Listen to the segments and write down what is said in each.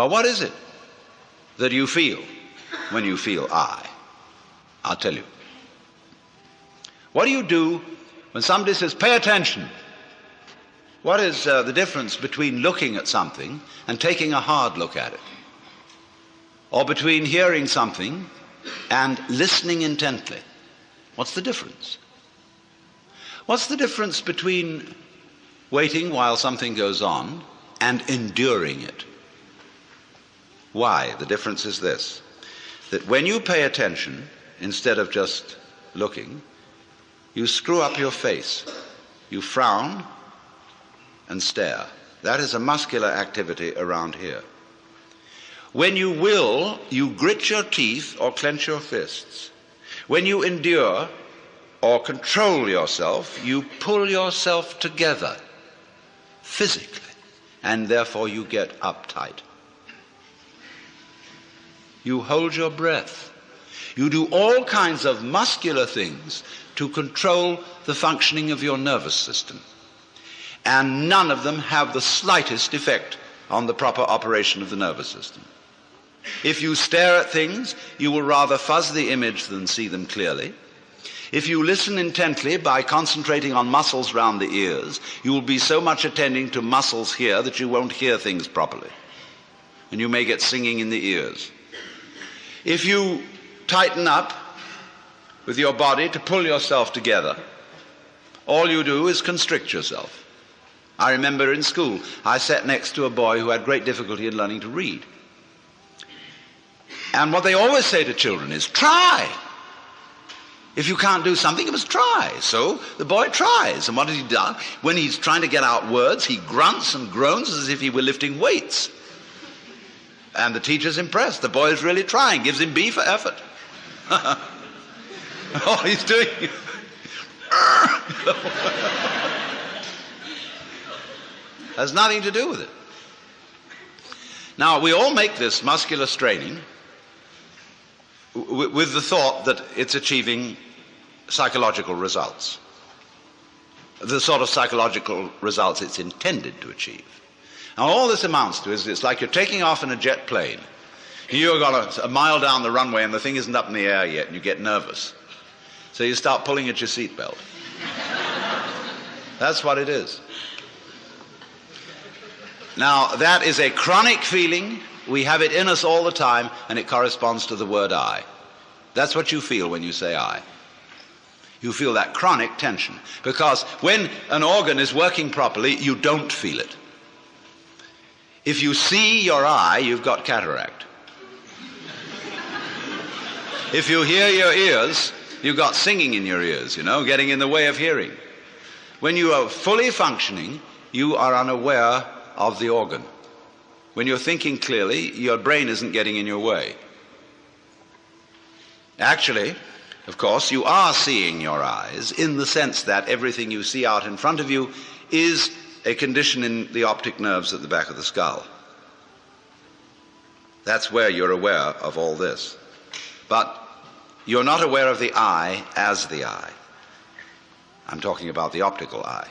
Well, what is it that you feel when you feel I? I'll tell you. What do you do when somebody says, pay attention? What is uh, the difference between looking at something and taking a hard look at it? Or between hearing something and listening intently? What's the difference? What's the difference between waiting while something goes on and enduring it? Why? The difference is this that when you pay attention, instead of just looking, you screw up your face, you frown and stare. That is a muscular activity around here. When you will, you grit your teeth or clench your fists. When you endure or control yourself, you pull yourself together physically, and therefore you get uptight. You hold your breath. You do all kinds of muscular things to control the functioning of your nervous system. And none of them have the slightest effect on the proper operation of the nervous system. If you stare at things, you will rather fuzz the image than see them clearly. If you listen intently by concentrating on muscles round the ears, you will be so much attending to muscles here that you won't hear things properly. And you may get singing in the ears. If you tighten up with your body to pull yourself together, all you do is constrict yourself. I remember in school, I sat next to a boy who had great difficulty in learning to read. And what they always say to children is, try. If you can't do something, you must try. So the boy tries. And what has he done? When he's trying to get out words, he grunts and groans as if he were lifting weights. And the teacher's impressed. The boy is really trying, gives him B for effort. oh, he's doing. Has nothing to do with it. Now, we all make this muscular straining with the thought that it's achieving psychological results, the sort of psychological results it's intended to achieve. Now, all this amounts to is it's like you're taking off in a jet plane. You've got a, a mile down the runway and the thing isn't up in the air yet, and you get nervous. So you start pulling at your seatbelt. That's what it is. Now, that is a chronic feeling we have it in us all the time, and it corresponds to the word I. That's what you feel when you say I. You feel that chronic tension. Because when an organ is working properly, you don't feel it. If you see your eye, you've got cataract. if you hear your ears, you've got singing in your ears, you know, getting in the way of hearing. When you are fully functioning, you are unaware of the organ. When you're thinking clearly, your brain isn't getting in your way. Actually, of course, you are seeing your eyes in the sense that everything you see out in front of you is a condition in the optic nerves at the back of the skull. That's where you're aware of all this. But you're not aware of the eye as the eye. I'm talking about the optical eye.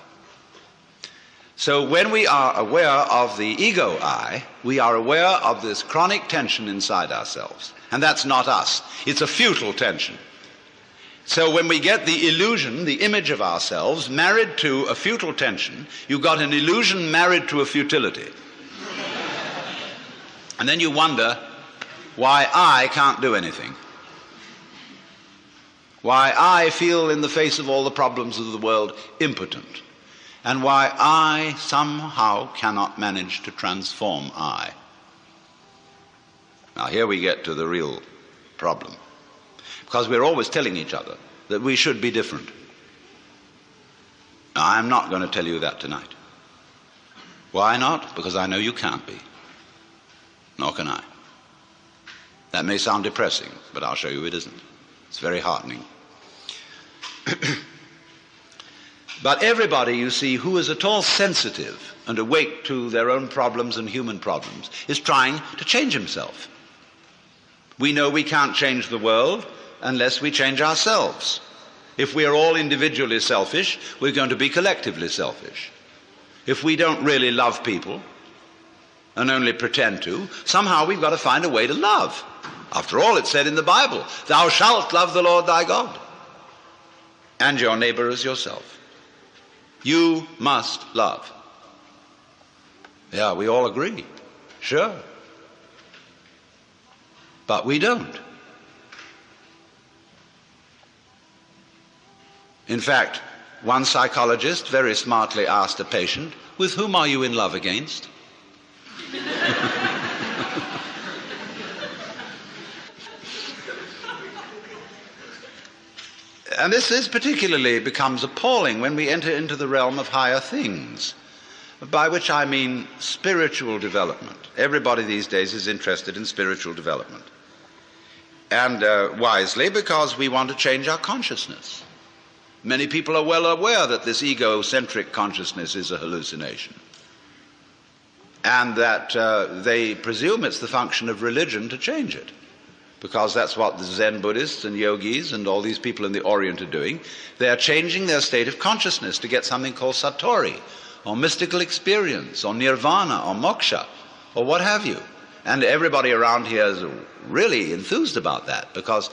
So when we are aware of the ego I, we are aware of this chronic tension inside ourselves. And that's not us. It's a futile tension. So when we get the illusion, the image of ourselves, married to a futile tension, you've got an illusion married to a futility. and then you wonder why I can't do anything. Why I feel in the face of all the problems of the world impotent and why I somehow cannot manage to transform I. Now, here we get to the real problem. Because we're always telling each other that we should be different. Now, I'm not going to tell you that tonight. Why not? Because I know you can't be. Nor can I. That may sound depressing, but I'll show you it isn't. It's very heartening. But everybody, you see, who is at all sensitive and awake to their own problems and human problems is trying to change himself. We know we can't change the world unless we change ourselves. If we are all individually selfish, we're going to be collectively selfish. If we don't really love people, and only pretend to. Somehow we've got to find a way to love. After all, it said in the Bible, Thou shalt love the Lord thy God and your neighbor as yourself. You must love. Yeah, we all agree. Sure. But we don't. In fact, one psychologist very smartly asked a patient, With whom are you in love against? and this is particularly becomes appalling when we enter into the realm of higher things, by which I mean spiritual development. Everybody these days is interested in spiritual development. And uh, wisely, because we want to change our consciousness. Many people are well aware that this egocentric consciousness is a hallucination. And that uh, they presume it's the function of religion to change it. Because that's what the Zen Buddhists and yogis and all these people in the Orient are doing. They are changing their state of consciousness to get something called satori, or mystical experience, or nirvana, or moksha, or what have you. And everybody around here is really enthused about that because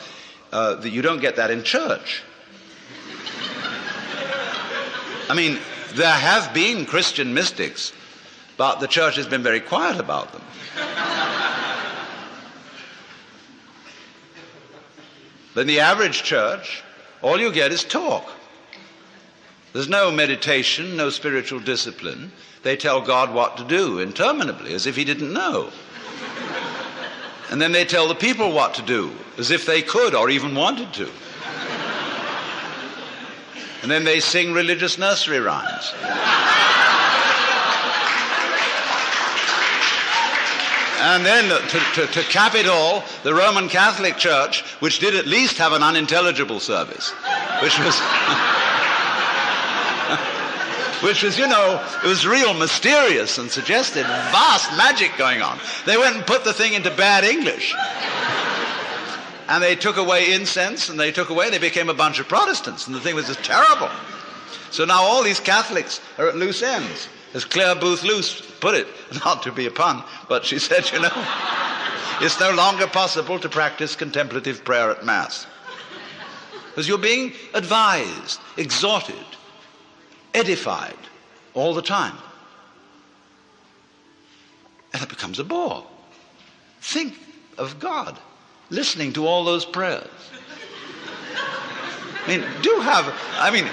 uh, you don't get that in church. I mean, there have been Christian mystics, but the church has been very quiet about them. In the average church, all you get is talk. There's no meditation, no spiritual discipline. They tell God what to do interminably, as if He didn't know. And then they tell the people what to do, as if they could or even wanted to. And then they sing religious nursery rhymes. And then to, to, to, cap it all, the Roman Catholic Church, which did at least have an unintelligible service, which was. which was, you know, it was real mysterious and suggested vast magic going on. They went and put the thing into bad English. And they took away incense and they took away, they became a bunch of Protestants, and the thing was just terrible. So now all these Catholics are at loose ends. As Clare Boothe Luce put it, not to be a pun, but she said, you know, it's no longer possible to practice contemplative prayer at Mass. Because you're being advised, exhorted, edified all the time. And it becomes a bore. Think of God listening to all those prayers. I mean, do have, I mean,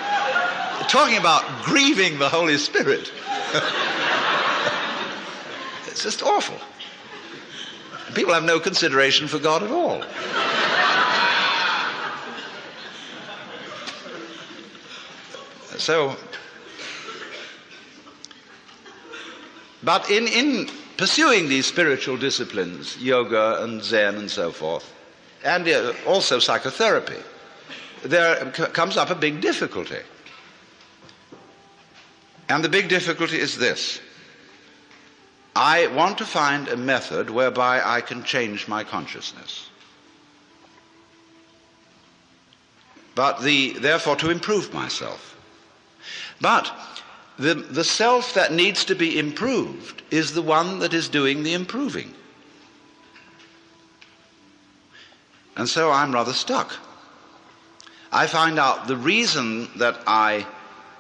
talking about grieving the Holy Spirit. it's just awful. People have no consideration for God at all. So, but in, in pursuing these spiritual disciplines, yoga and Zen and so forth, and uh, also psychotherapy, there comes up a big difficulty. And the big difficulty is this. I want to find a method whereby I can change my consciousness. But the, therefore to improve myself. But the, the self that needs to be improved is the one that is doing the improving. And so I'm rather stuck. I find out the reason that I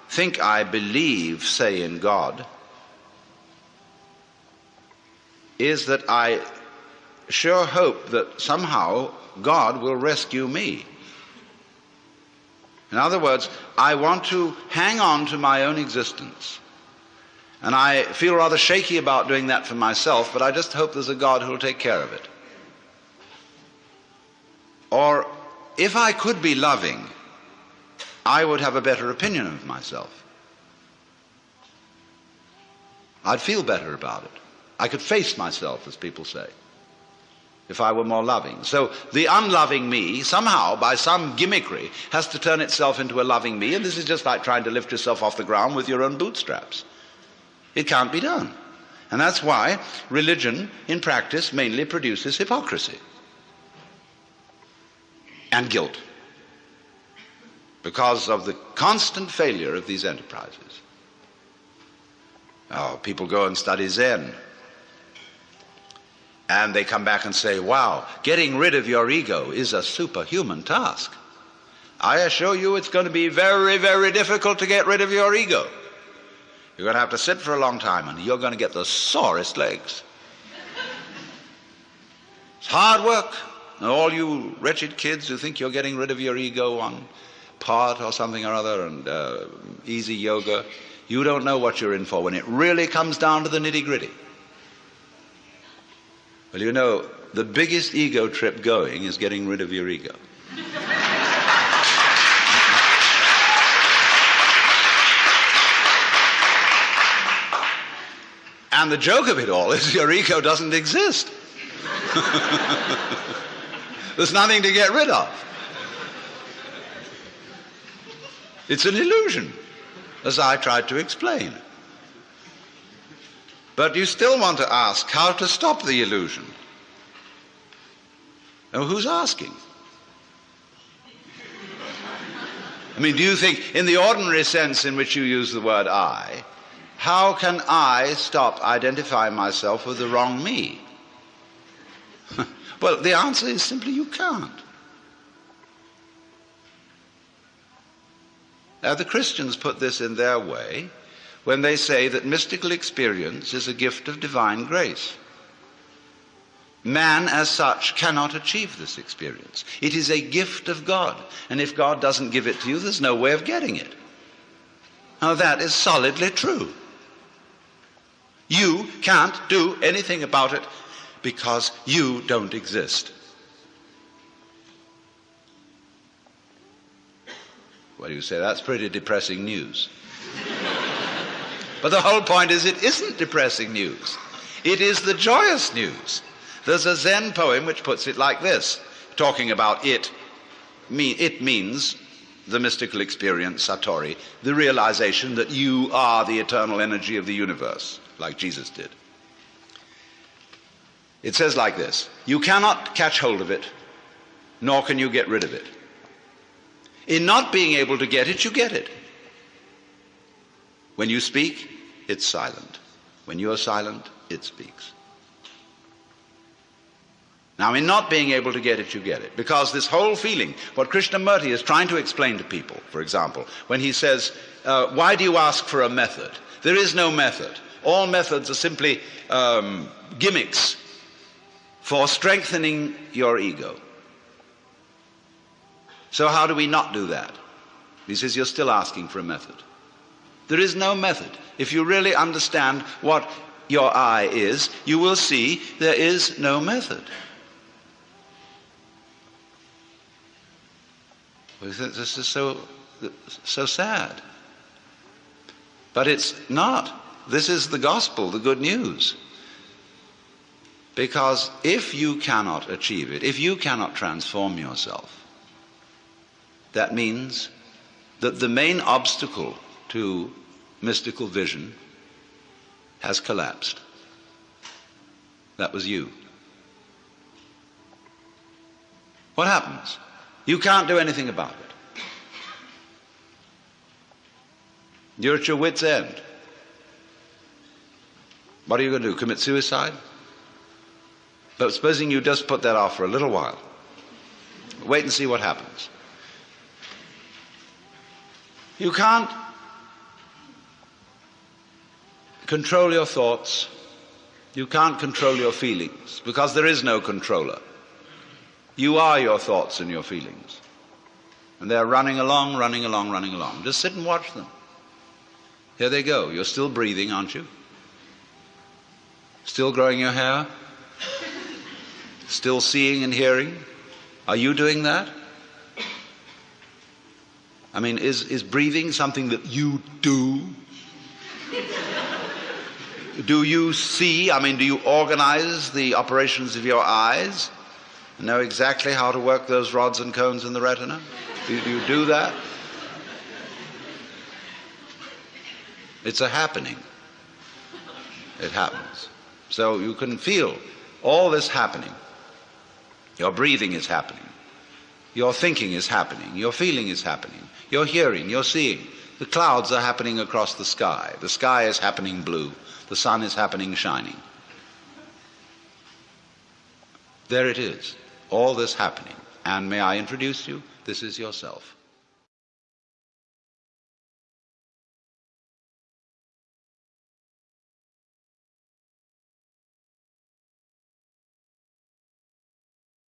think I believe, say, in God, is that I sure hope that somehow God will rescue me. In other words, I want to hang on to my own existence. And I feel rather shaky about doing that for myself, but I just hope there's a God who will take care of it. Or if I could be loving, I would have a better opinion of myself. I'd feel better about it. I could face myself, as people say, if I were more loving. So the unloving me, somehow, by some gimmickry, has to turn itself into a loving me, and this is just like trying to lift yourself off the ground with your own bootstraps. It can't be done. And that's why religion, in practice, mainly produces hypocrisy and guilt because of the constant failure of these enterprises. Oh, people go and study Zen. And they come back and say, wow, getting rid of your ego is a superhuman task. I assure you it's going to be very, very difficult to get rid of your ego. You're going to have to sit for a long time and you're going to get the sorest legs. It's hard work. And all you wretched kids who think you're getting rid of your ego on part or something or other and uh, easy yoga, you don't know what you're in for when it really comes down to the nitty gritty. Well, you know, the biggest ego trip going is getting rid of your ego. and the joke of it all is your ego doesn't exist. There's nothing to get rid of. It's an illusion, as I tried to explain. But you still want to ask how to stop the illusion. Now, who's asking? I mean, do you think, in the ordinary sense in which you use the word I, how can I stop identifying myself with the wrong me? well, the answer is simply you can't. Now, the Christians put this in their way when they say that mystical experience is a gift of divine grace. Man, as such, cannot achieve this experience. It is a gift of God. And if God doesn't give it to you, there's no way of getting it. Now, that is solidly true. You can't do anything about it because you don't exist. Well, you say that's pretty depressing news. But the whole point is, it isn't depressing news, it is the joyous news. There's a Zen poem which puts it like this, talking about it. It means the mystical experience, Satori, the realization that you are the eternal energy of the universe, like Jesus did. It says like this You cannot catch hold of it, nor can you get rid of it. In not being able to get it, you get it. When you speak, it's silent. When you are silent, it speaks. Now, in not being able to get it, you get it. Because this whole feeling, what Krishnamurti is trying to explain to people, for example, when he says, uh, Why do you ask for a method? There is no method. All methods are simply um, gimmicks for strengthening your ego. So, how do we not do that? He says, You're still asking for a method. There is no method. If you really understand what your I is, you will see there is no method. This is so, so sad. But it's not. This is the gospel, the good news. Because if you cannot achieve it, if you cannot transform yourself, that means that the main obstacle to mystical vision has collapsed. That was you. What happens? You can't do anything about it. You're at your wits' end. What are you going to do? Commit suicide? But supposing you just put that off for a little while, wait and see what happens. You can't control your thoughts. You can't control your feelings because there is no controller. You are your thoughts and your feelings. And they're running along, running along, running along. Just sit and watch them. Here they go. You're still breathing, aren't you? Still growing your hair? Still seeing and hearing? Are you doing that? I mean, is, is breathing something that you do? Do you see? I mean, do you organize the operations of your eyes? And know exactly how to work those rods and cones in the retina? Do, do you do that? It's a happening. It happens. So you can feel all this happening. Your breathing is happening. Your thinking is happening. Your feeling is happening. You're hearing, you're seeing. The clouds are happening across the sky. The sky is happening blue. The sun is happening shining. There it is, all this happening. And may I introduce you? This is yourself.